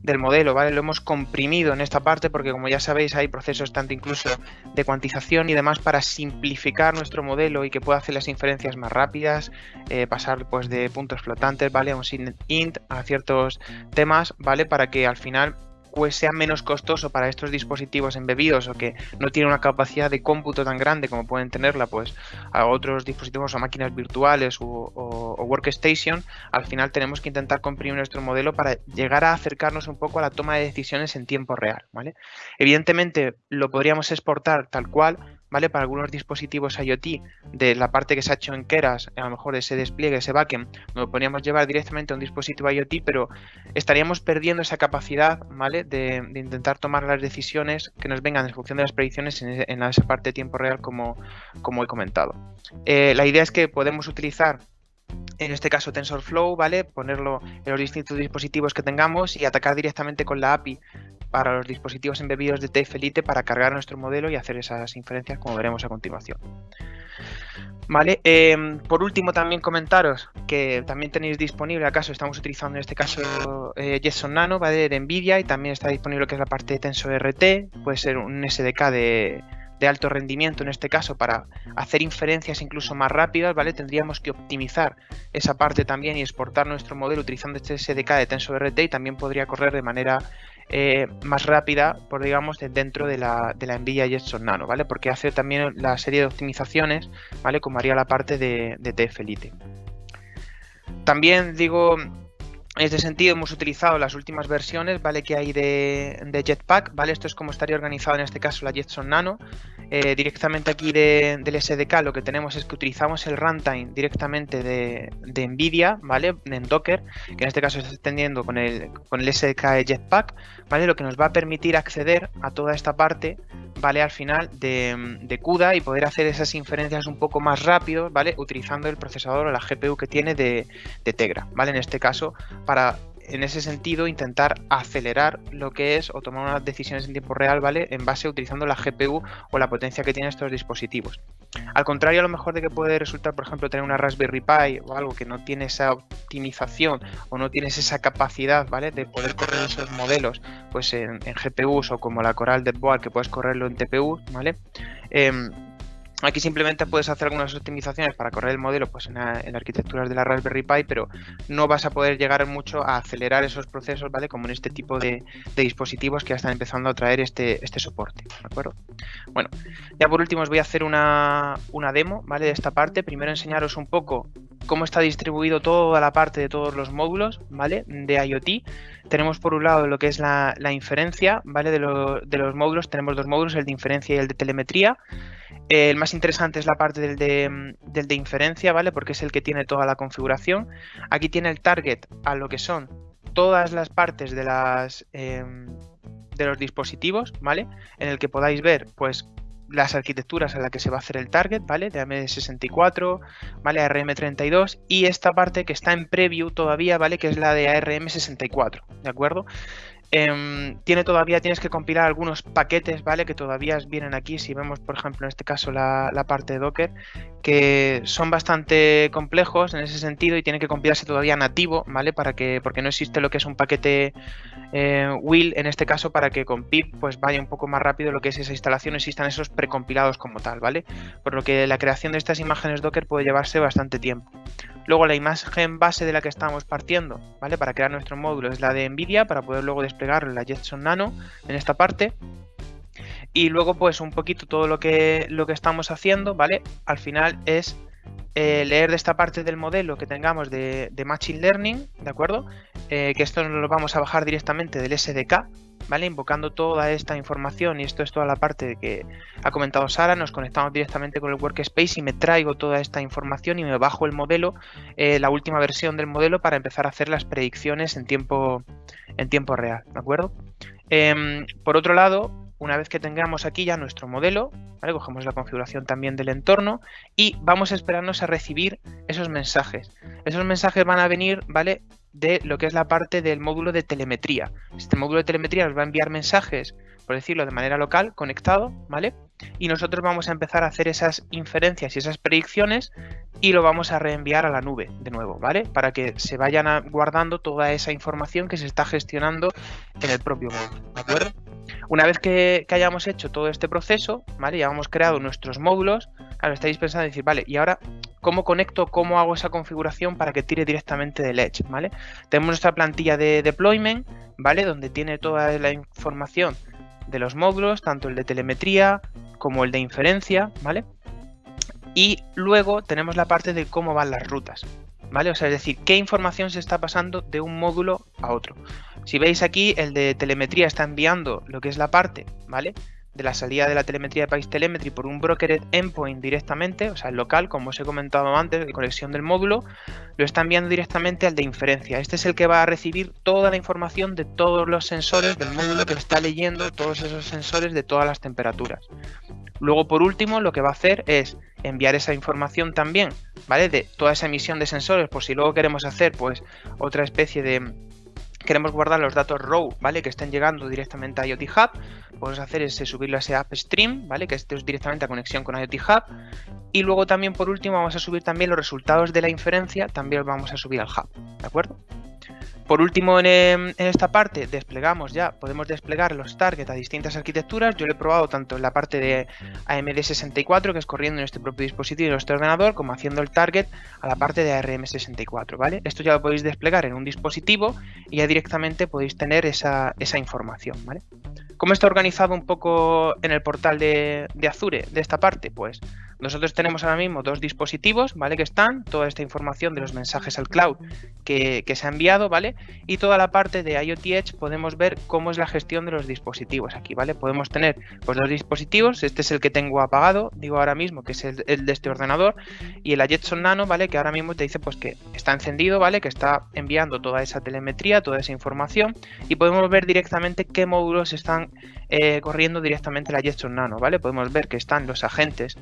del modelo, ¿vale? Lo hemos comprimido en esta parte porque como ya sabéis hay procesos tanto incluso de cuantización y demás para simplificar nuestro modelo y que pueda hacer las inferencias más rápidas, eh, pasar pues de puntos flotantes, ¿vale? A un int a ciertos temas, ¿vale? Para que al final pues sea menos costoso para estos dispositivos embebidos o que no tienen una capacidad de cómputo tan grande como pueden tenerla pues a otros dispositivos o máquinas virtuales o, workstation, al final tenemos que intentar comprimir nuestro modelo para llegar a acercarnos un poco a la toma de decisiones en tiempo real, ¿vale? Evidentemente lo podríamos exportar tal cual, ¿vale? Para algunos dispositivos IoT, de la parte que se ha hecho en Keras, a lo mejor ese despliegue, ese backend, lo podríamos llevar directamente a un dispositivo IoT, pero estaríamos perdiendo esa capacidad, ¿vale? De, intentar tomar las decisiones que nos vengan en función de las predicciones en, esa parte de tiempo real, como, como he comentado. Eh, la idea es que podemos utilizar en este caso TensorFlow, ¿vale? Ponerlo en los distintos dispositivos que tengamos y atacar directamente con la API para los dispositivos embebidos de TF Elite para cargar nuestro modelo y hacer esas inferencias como veremos a continuación. Vale, em, por último también comentaros que también tenéis disponible, acaso estamos utilizando en este caso eh, Jetson Nano, ¿vale? de Nvidia y también está disponible lo que es la parte de TensorRT, puede ser un SDK de, de alto rendimiento en este caso para hacer inferencias incluso más rápidas, ¿vale? Tendríamos que optimizar esa parte también y exportar nuestro modelo utilizando este SDK de TensorRT y también podría correr de manera eh, más rápida, por digamos, dentro de la, de la Nvidia Jetson Nano, ¿vale? Porque hace también la serie de optimizaciones, ¿vale? Como haría la parte de, de. También digo, en este sentido hemos utilizado las últimas versiones, ¿vale? Que hay de, Jetpack, ¿vale? Esto es como estaría organizado en este caso la Jetson Nano. Eh, directamente aquí del SDK lo que tenemos es que utilizamos el runtime directamente de, de, NVIDIA, ¿vale? En Docker, que en este caso se está extendiendo con el, con el SDK de Jetpack, ¿vale? Lo que nos va a permitir acceder a toda esta parte, ¿vale? Al final de, CUDA y poder hacer esas inferencias un poco más rápido, ¿vale? Utilizando el procesador o la GPU que tiene de, de Tegra, ¿vale? En este caso, para en ese sentido intentar acelerar lo que es o tomar unas decisiones en tiempo real, ¿vale? En base utilizando la GPU o la potencia que tienen estos dispositivos. Al contrario, a lo mejor de que puede resultar, por ejemplo, tener una Raspberry Pi o algo que no tiene esa optimización o no tienes esa capacidad, ¿vale? De poder correr esos modelos, pues en, GPUs o como la Coral de Board que puedes correrlo en TPU, ¿vale? Em, Aquí simplemente puedes hacer algunas optimizaciones para correr el modelo pues en, arquitecturas de la Raspberry Pi, pero no vas a poder llegar mucho a acelerar esos procesos, ¿vale? Como en este tipo de, dispositivos que ya están empezando a traer este, este soporte, ¿de acuerdo? Bueno, ya por último os voy a hacer una, demo, ¿vale? De esta parte. Primero enseñaros un poco cómo está distribuido toda la parte de todos los módulos, ¿vale? De IoT. Tenemos por un lado lo que es la, inferencia, ¿vale? De, los módulos. Tenemos dos módulos, el de inferencia y el de telemetría el más interesante es la parte del de, inferencia, ¿vale? Porque es el que tiene toda la configuración. Aquí tiene el target a lo que son todas las partes de las em, de los dispositivos, ¿vale? En el que podáis ver, pues, las arquitecturas a las que se va a hacer el target, ¿vale? De ARM64, ¿vale? ARM32 y esta parte que está en preview todavía, ¿vale? Que es la de ARM64, ¿de acuerdo? Em, tiene todavía, tienes que compilar algunos paquetes, ¿vale? Que todavía vienen aquí, si vemos, por ejemplo, en este caso la, parte de Docker, que son bastante complejos en ese sentido y tienen que compilarse todavía nativo, ¿vale? Para que, porque no existe lo que es un paquete eh, en este caso, para que con pip pues vaya un poco más rápido lo que es esa instalación, existan esos precompilados como tal, ¿vale? Por lo que la creación de estas imágenes Docker puede llevarse bastante tiempo. Luego la imagen base de la que estamos partiendo, ¿vale? Para crear nuestro módulo es la de NVIDIA, para poder luego desplegarlo la Jetson Nano, en esta parte. Y luego, pues un poquito todo lo que, lo que estamos haciendo, ¿vale? Al final es eh, leer de esta parte del modelo que tengamos de, Machine Learning, ¿de acuerdo? Eh, que esto lo vamos a bajar directamente del SDK, ¿vale? Invocando toda esta información y esto es toda la parte que ha comentado Sara, nos conectamos directamente con el Workspace y me traigo toda esta información y me bajo el modelo, eh, la última versión del modelo para empezar a hacer las predicciones en tiempo, en tiempo real, ¿de acuerdo? Em, por otro lado, una vez que tengamos aquí ya nuestro modelo, ¿vale? cogemos la configuración también del entorno y vamos a esperarnos a recibir esos mensajes. Esos mensajes van a venir ¿vale? De lo que es la parte del módulo de telemetría. Este módulo de telemetría nos va a enviar mensajes, por decirlo de manera local, conectado, ¿vale? Y nosotros vamos a empezar a hacer esas inferencias y esas predicciones y lo vamos a reenviar a la nube de nuevo, ¿vale? Para que se vayan guardando toda esa información que se está gestionando en el propio módulo, ¿de acuerdo? Una vez que, hayamos hecho todo este proceso, ¿vale? Ya hemos creado nuestros módulos, claro, estáis pensando en decir, vale, y ahora, ¿cómo conecto, cómo hago esa configuración para que tire directamente del Edge, ¿vale? Tenemos nuestra plantilla de deployment, ¿vale? Donde tiene toda la información de los módulos, tanto el de telemetría como el de inferencia, ¿vale? Y luego tenemos la parte de cómo van las rutas, ¿vale? O sea, es decir, qué información se está pasando de un módulo a otro. Si veis aquí, el de telemetría está enviando lo que es la parte, ¿vale? De la salida de la telemetría de Telemetry por un broker endpoint directamente, o sea, el local, como os he comentado antes, de conexión del módulo, lo está enviando directamente al de inferencia. Este es el que va a recibir toda la información de todos los sensores del módulo que está leyendo todos esos sensores de todas las temperaturas. Luego, por último, lo que va a hacer es enviar esa información también, ¿vale? De toda esa emisión de sensores, por si luego queremos hacer, pues, otra especie de queremos guardar los datos raw, ¿vale? Que estén llegando directamente a IoT Hub, podemos hacer es subirlo a ese app stream, ¿vale? Que esté directamente a conexión con IoT Hub. Y luego también, por último, vamos a subir también los resultados de la inferencia, también los vamos a subir al Hub, ¿de acuerdo? Por último, en, esta parte desplegamos ya, podemos desplegar los targets a distintas arquitecturas. Yo lo he probado tanto en la parte de AMD64, que es corriendo en este propio dispositivo y en este ordenador, como haciendo el target a la parte de ARM64, ¿vale? Esto ya lo podéis desplegar en un dispositivo y ya directamente podéis tener esa, información, ¿vale? ¿Cómo está organizado un poco en el portal de, Azure de esta parte? Pues nosotros tenemos ahora mismo dos dispositivos, ¿vale? Que están, toda esta información de los mensajes al cloud que, se ha enviado, ¿vale? Y toda la parte de IoT Edge podemos ver cómo es la gestión de los dispositivos aquí, ¿vale? Podemos tener pues dos dispositivos, este es el que tengo apagado, digo ahora mismo que es el, de este ordenador, y el Jetson Nano, ¿vale? Que ahora mismo te dice pues que está encendido, ¿vale? Que está enviando toda esa telemetría, toda esa información, y podemos ver directamente qué módulos están eh, corriendo directamente la Jetson Nano, ¿vale? Podemos ver que están los agentes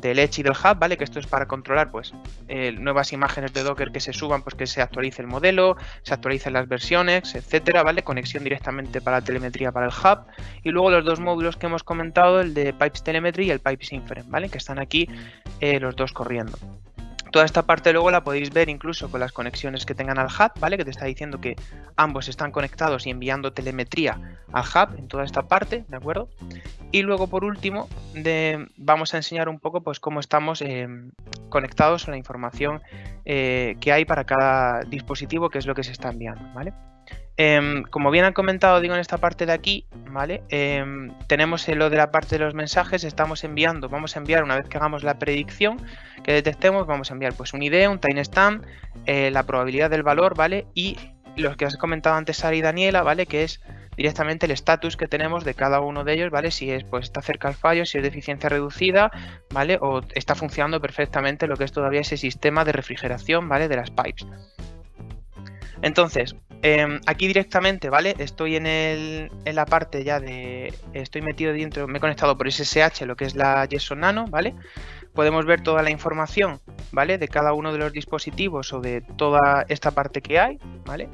del Edge y del Hub, ¿vale? Que esto es para controlar, pues, eh, nuevas imágenes de Docker que se suban, pues que se actualice el modelo, se actualicen las versiones, etcétera, ¿vale? Conexión directamente para telemetría para el Hub. Y luego los dos módulos que hemos comentado, el de Pipes Telemetry y el Pipes Inference, ¿vale? Que están aquí eh, los dos corriendo. Toda esta parte luego la podéis ver incluso con las conexiones que tengan al hub, ¿vale? Que te está diciendo que ambos están conectados y enviando telemetría al hub en toda esta parte, ¿de acuerdo? Y luego por último vamos a enseñar un poco pues cómo estamos eh, conectados a la información eh, que hay para cada dispositivo, que es lo que se está enviando, ¿vale? Em, como bien han comentado, digo en esta parte de aquí, ¿vale? Em, tenemos lo de la parte de los mensajes, estamos enviando, vamos a enviar una vez que hagamos la predicción que detectemos, vamos a enviar pues un ID, un timestamp, eh, la probabilidad del valor, ¿vale? Y los que has comentado antes Sara y Daniela, ¿vale? Que es directamente el estatus que tenemos de cada uno de ellos, ¿vale? Si es, pues está cerca al fallo, si es de eficiencia reducida, ¿vale? O está funcionando perfectamente lo que es todavía ese sistema de refrigeración, ¿vale? De las pipes. Entonces, em, aquí directamente, ¿vale? Estoy en, el, en, la parte ya de... Estoy metido dentro, me he conectado por SSH, lo que es la JSON Nano, ¿vale? Podemos ver toda la información, ¿vale? De cada uno de los dispositivos o de toda esta parte que hay, ¿vale?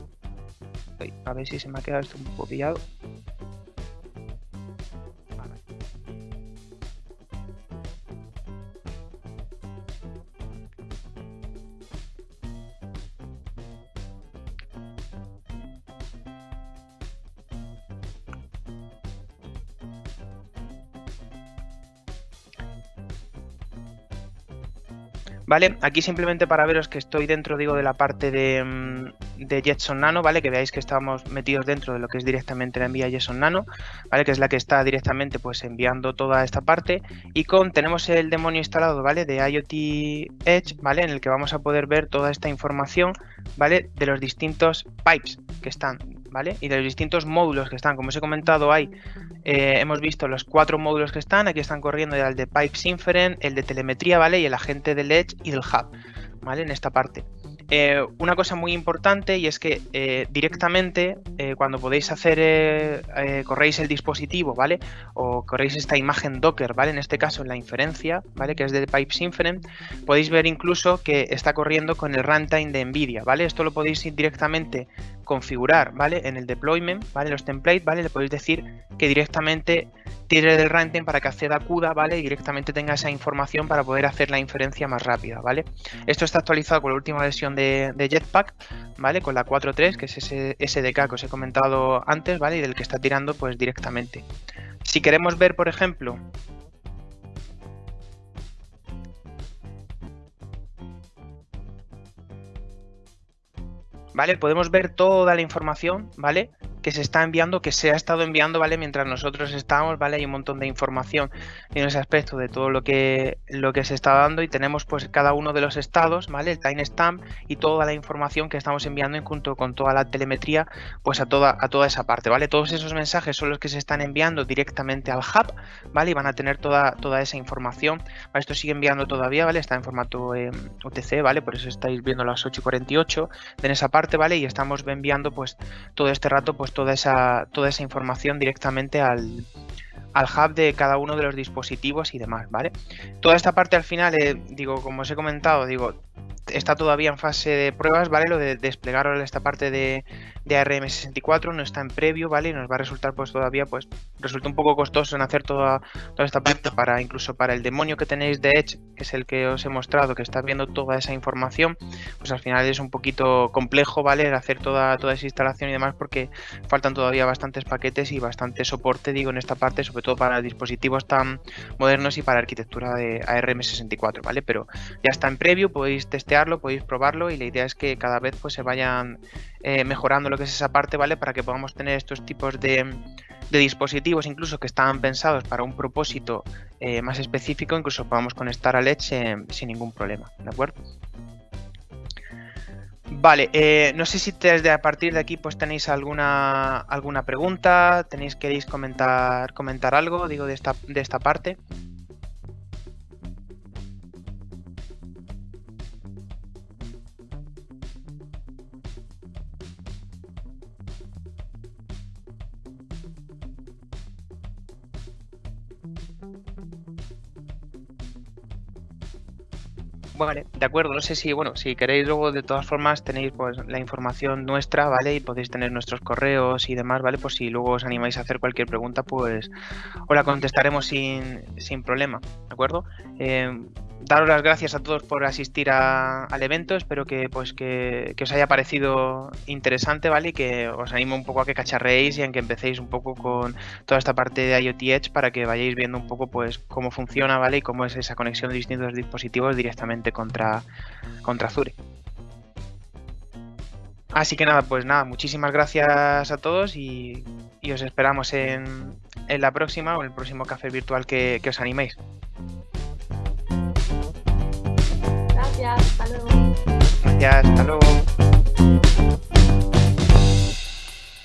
a ver si se me ha quedado esto un poco pillado. ¿Vale? Aquí simplemente para veros que estoy dentro, digo, de la parte de, mm, de, Jetson Nano, ¿vale? Que veáis que estamos metidos dentro de lo que es directamente la envía Jetson Nano, ¿vale? Que es la que está directamente, pues, enviando toda esta parte. Y con, tenemos el demonio instalado, ¿vale? De IoT Edge, ¿vale? En el que vamos a poder ver toda esta información, ¿vale? De los distintos pipes que están, ¿vale? Y de los distintos módulos que están. Como os he comentado, hay eh, hemos visto los cuatro módulos que están, aquí están corriendo el de Pipes Inferent, el de telemetría, ¿vale? Y el agente del Edge y del Hub, ¿vale? En esta parte. Eh, una cosa muy importante y es que eh, directamente cuando podéis hacer, corréis el dispositivo, ¿vale? O corréis esta imagen Docker, ¿vale? En este caso en la inferencia, ¿vale? Que es de Pipes Inferent, podéis ver incluso que está corriendo con el runtime de NVIDIA, ¿vale? Esto lo podéis ir directamente configurar, ¿vale? En el deployment, ¿vale? Los templates, ¿vale? Le podéis decir que directamente tire del runtime para que acceda a CUDA, ¿vale? Y directamente tenga esa información para poder hacer la inferencia más rápida, ¿vale? Esto está actualizado con la última versión de, Jetpack, ¿vale? Con la 4.3, que es ese SDK que os he comentado antes, ¿vale? Y del que está tirando, pues, directamente. Si queremos ver, por ejemplo, ¿vale? Podemos ver toda la información, ¿vale? Que se está enviando, que se ha estado enviando, ¿vale? Mientras nosotros estamos, ¿vale? Hay un montón de información en ese aspecto de todo lo que, lo que se está dando y tenemos pues cada uno de los estados, ¿vale? El timestamp y toda la información que estamos enviando junto con toda la telemetría, pues a toda, a toda esa parte, ¿vale? Todos esos mensajes son los que se están enviando directamente al hub, ¿vale? Y van a tener toda, toda esa información. Esto sigue enviando todavía, ¿vale? Está en formato eh, UTC, ¿vale? Por eso estáis viendo las 8 y 48 en esa parte, ¿vale? Y estamos enviando pues todo este rato pues toda esa, toda esa información directamente al, al hub de cada uno de los dispositivos y demás, ¿vale? Toda esta parte al final, eh, digo, como os he comentado, digo, está todavía en fase de pruebas, ¿vale? Lo de desplegar esta parte de, de ARM64 no está en previo, ¿vale? Y nos va a resultar pues todavía, pues, resulta un poco costoso en hacer toda, toda esta parte para, incluso para el demonio que tenéis de Edge, que es el que os he mostrado, que está viendo toda esa información, pues al final es un poquito complejo, ¿vale? Hacer toda, toda esa instalación y demás porque faltan todavía bastantes paquetes y bastante soporte, digo, en esta parte, sobre todo para dispositivos tan modernos y para arquitectura de ARM64, ¿vale? Pero ya está en previo, podéis testearlo, podéis probarlo y la idea es que cada vez pues se vayan eh, mejorando lo que es esa parte, ¿vale? Para que podamos tener estos tipos de, dispositivos, incluso que estaban pensados para un propósito eh, más específico, incluso podamos conectar a Edge eh, sin ningún problema, ¿de acuerdo? Vale, no sé si desde a partir de aquí pues tenéis alguna alguna pregunta, tenéis queréis comentar comentar algo, digo de esta de esta parte. Vale, de acuerdo, no sé si, bueno, si queréis luego de todas formas tenéis pues la información nuestra, ¿vale? Y podéis tener nuestros correos y demás, ¿vale? Pues si luego os animáis a hacer cualquier pregunta, pues os la contestaremos sin, sin problema, ¿de acuerdo? Eh, daros las gracias a todos por asistir al evento. Espero que pues que, os haya parecido interesante, ¿vale? Y que os animo un poco a que cacharreéis y a que empecéis un poco con toda esta parte de IoT Edge para que vayáis viendo un poco pues cómo funciona, ¿vale? Y cómo es esa conexión de distintos dispositivos directamente contra, contra Azure. Así que nada, pues nada, muchísimas gracias a todos y, os esperamos en, en, la próxima o en el próximo café virtual que os animéis. Gracias, hasta luego. Gracias, hasta luego.